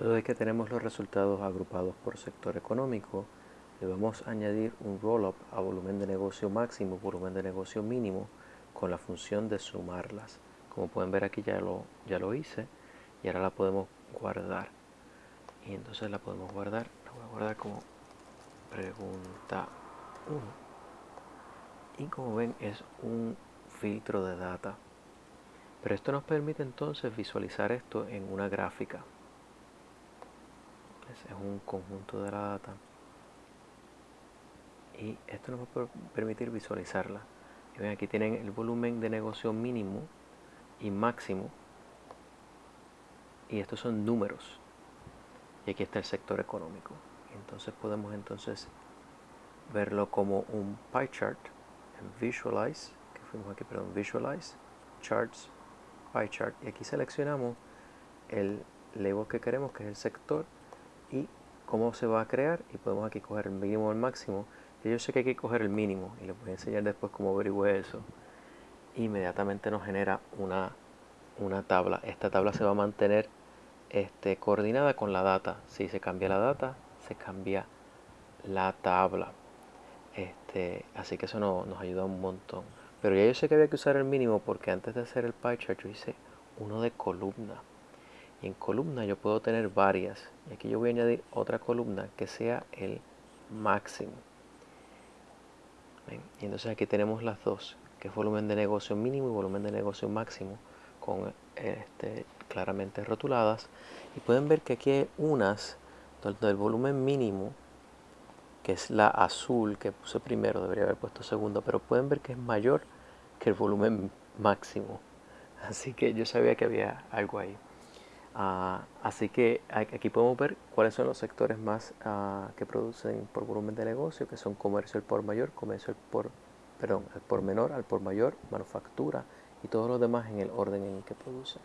De que tenemos los resultados agrupados por sector económico, le vamos a añadir un roll-up a volumen de negocio máximo, volumen de negocio mínimo, con la función de sumarlas. Como pueden ver aquí ya lo, ya lo hice y ahora la podemos guardar. Y entonces la podemos guardar, la voy a guardar como pregunta 1. Y como ven es un filtro de data. Pero esto nos permite entonces visualizar esto en una gráfica es un conjunto de la data. Y esto nos va a permitir visualizarla. Y ven aquí tienen el volumen de negocio mínimo y máximo. Y estos son números. Y aquí está el sector económico. Entonces podemos entonces verlo como un pie chart en visualize que fuimos aquí perdón visualize charts pie chart. Y aquí seleccionamos el label que queremos que es el sector y cómo se va a crear y podemos aquí coger el mínimo o el máximo. Yo sé que hay que coger el mínimo y les voy a enseñar después cómo averiguar eso. Inmediatamente nos genera una, una tabla. Esta tabla se va a mantener este, coordinada con la data. Si se cambia la data se cambia la tabla. Este, así que eso nos ayuda un montón. Pero ya yo sé que había que usar el mínimo porque antes de hacer el pie chart yo hice uno de columna en columna yo puedo tener varias y aquí yo voy a añadir otra columna que sea el máximo y entonces aquí tenemos las dos que es volumen de negocio mínimo y volumen de negocio máximo con este, claramente rotuladas y pueden ver que aquí hay unas donde el volumen mínimo que es la azul que puse primero, debería haber puesto segundo, pero pueden ver que es mayor que el volumen máximo. Así que yo sabía que había algo ahí. Ah, así que aquí podemos ver cuáles son los sectores más ah, que producen por volumen de negocio, que son comercio al por mayor, comercio al por, perdón, al por menor, al por mayor, manufactura y todos los demás en el orden en el que producen.